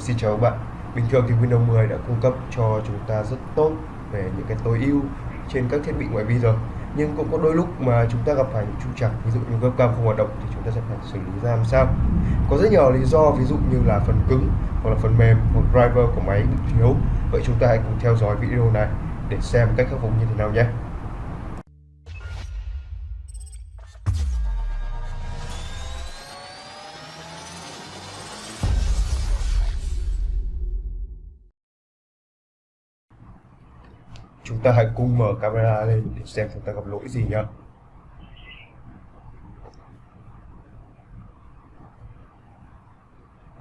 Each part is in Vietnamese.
Xin chào các bạn. Bình thường thì Windows 10 đã cung cấp cho chúng ta rất tốt về những cái tối ưu trên các thiết bị ngoại vi rồi. Nhưng cũng có đôi lúc mà chúng ta gặp phải những trục trặc, ví dụ như webcam không hoạt động thì chúng ta sẽ phải xử lý ra làm sao. Có rất nhiều lý do, ví dụ như là phần cứng hoặc là phần mềm hoặc driver của máy bị thiếu. Vậy chúng ta hãy cùng theo dõi video này để xem cách khắc phục như thế nào nhé. Chúng ta hãy cùng mở camera lên để xem chúng ta gặp lỗi gì nhé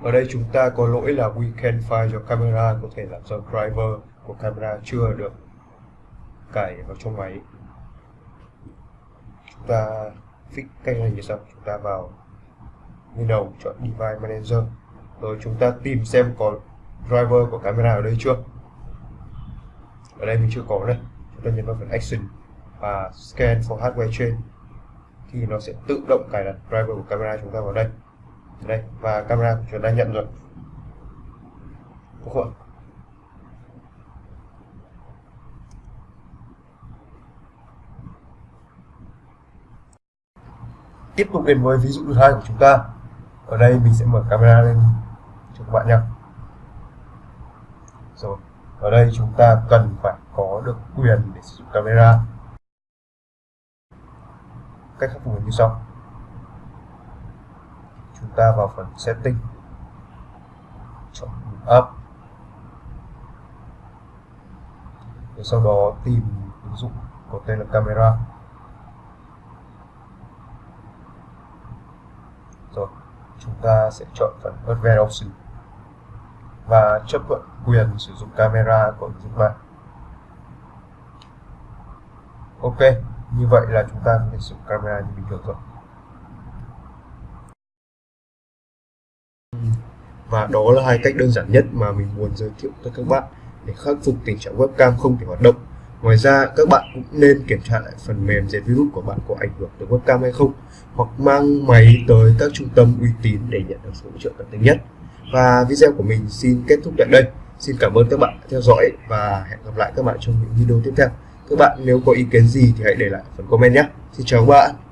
ở đây chúng ta có lỗi là weekend file cho camera, có thể là do driver của camera chưa được cài vào trong máy. Chúng ta fix cách này như sau, chúng ta vào Windows chọn Device Manager. Rồi chúng ta tìm xem có driver của camera ở đây chưa ở đây mình chưa có đây chúng ta nhấn vào phần action và scan for hardware chain. Thì nó sẽ tự động cài đặt driver của camera chúng ta vào đây. Đây, và camera của chúng ta nhận rồi. Đúng không tiếp tục đến với ví dụ thứ hai của chúng ta. Ở đây mình sẽ mở camera lên cho các bạn nhé. Rồi ở đây chúng ta cần phải có được quyền để sử dụng camera. Cách khắc phục như sau. Chúng ta vào phần setting. Chọn up. Rồi sau đó tìm ứng dụng có tên là camera. Rồi, chúng ta sẽ chọn phần advanced option và chấp thuận quyền sử dụng camera của ứng dụng bạn ok, như vậy là chúng ta có thể sử dụng camera như bình thường rồi và đó là hai cách đơn giản nhất mà mình muốn giới thiệu tới các bạn để khắc phục tình trạng webcam không thể hoạt động. Ngoài ra, các bạn cũng nên kiểm tra lại phần mềm diệt virus của bạn có ảnh hưởng tới webcam hay không, hoặc mang máy tới các trung tâm uy tín để nhận được sự hỗ trợ tận tình nhất và video của mình xin kết thúc tại đây. Xin cảm ơn các bạn đã theo dõi và hẹn gặp lại các bạn trong những video tiếp theo. Các bạn nếu có ý kiến gì thì hãy để lại phần comment nhé. Xin chào các bạn.